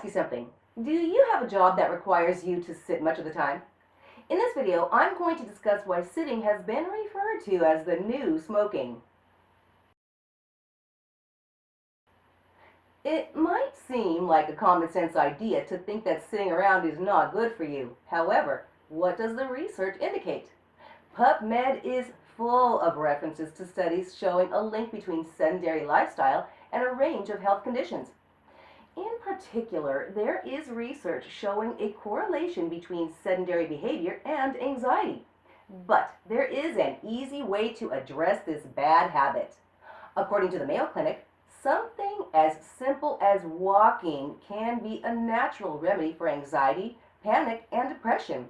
ask you something. Do you have a job that requires you to sit much of the time? In this video, I'm going to discuss why sitting has been referred to as the new smoking. It might seem like a common sense idea to think that sitting around is not good for you. However, what does the research indicate? PubMed is full of references to studies showing a link between sedentary lifestyle and a range of health conditions. In particular, there is research showing a correlation between sedentary behavior and anxiety. But there is an easy way to address this bad habit. According to the Mayo Clinic, something as simple as walking can be a natural remedy for anxiety, panic, and depression.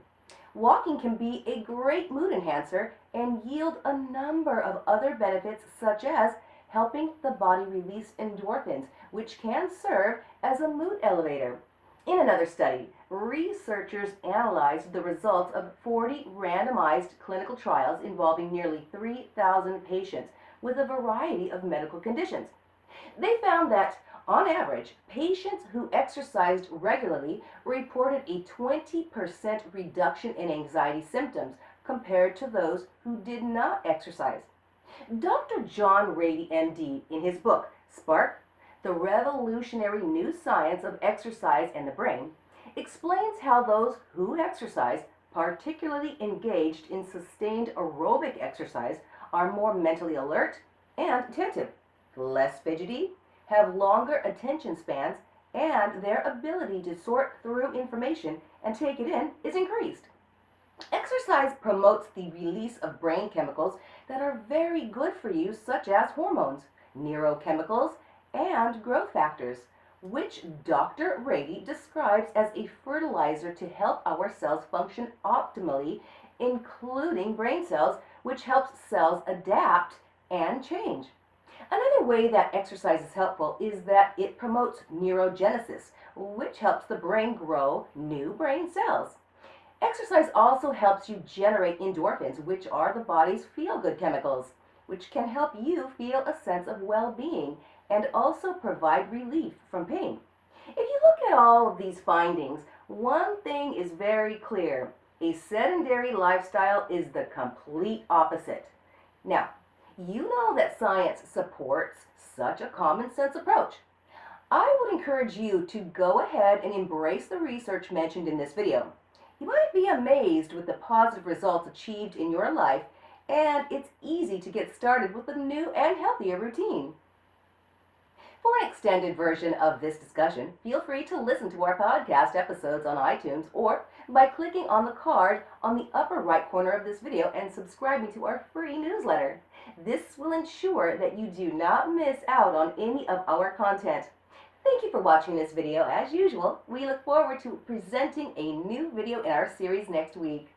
Walking can be a great mood enhancer and yield a number of other benefits such as helping the body release endorphins, which can serve as a mood elevator. In another study, researchers analyzed the results of 40 randomized clinical trials involving nearly 3,000 patients with a variety of medical conditions. They found that, on average, patients who exercised regularly reported a 20% reduction in anxiety symptoms compared to those who did not exercise. Dr. John Ratey, MD, in his book, Spark, The Revolutionary New Science of Exercise and the Brain, explains how those who exercise, particularly engaged in sustained aerobic exercise, are more mentally alert and attentive, less fidgety, have longer attention spans, and their ability to sort through information and take it in is increased. Exercise promotes the release of brain chemicals that are very good for you, such as hormones, neurochemicals, and growth factors, which Dr. Ratey describes as a fertilizer to help our cells function optimally, including brain cells, which helps cells adapt and change. Another way that exercise is helpful is that it promotes neurogenesis, which helps the brain grow new brain cells. Exercise also helps you generate endorphins, which are the body's feel-good chemicals, which can help you feel a sense of well-being and also provide relief from pain. If you look at all of these findings, one thing is very clear. A sedentary lifestyle is the complete opposite. Now, you know that science supports such a common sense approach. I would encourage you to go ahead and embrace the research mentioned in this video. You might be amazed with the positive results achieved in your life, and it's easy to get started with a new and healthier routine. For an extended version of this discussion, feel free to listen to our podcast episodes on iTunes or by clicking on the card on the upper right corner of this video and subscribing to our free newsletter. This will ensure that you do not miss out on any of our content. Thank you for watching this video. As usual, we look forward to presenting a new video in our series next week.